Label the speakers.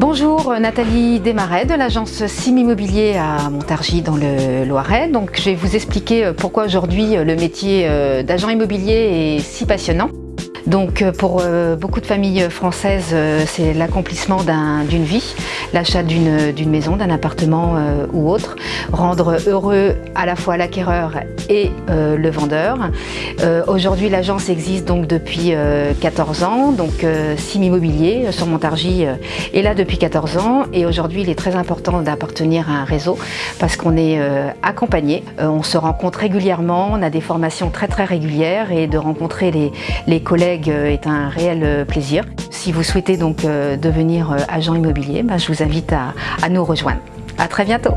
Speaker 1: Bonjour, Nathalie Desmarais de l'agence Sim Immobilier à Montargis dans le Loiret. Donc, je vais vous expliquer pourquoi aujourd'hui le métier d'agent immobilier est si passionnant. Donc euh, pour euh, beaucoup de familles françaises, euh, c'est l'accomplissement d'une vie, l'achat d'une maison, d'un appartement ou autre, rendre heureux à la fois l'acquéreur et le vendeur. Aujourd'hui, l'agence existe donc depuis 14 ans, donc Sim Immobilier sur Montargis est là depuis 14 ans. Et aujourd'hui, il est très important d'appartenir à un réseau parce qu'on est accompagné, on se rencontre régulièrement, on a des formations très très régulières. Et de rencontrer les, collègues euh, est un réel euh, plaisir. Si vous souhaitez donc euh, devenir agent immobilier, ben, je vous invite à, à nous rejoindre. À très bientôt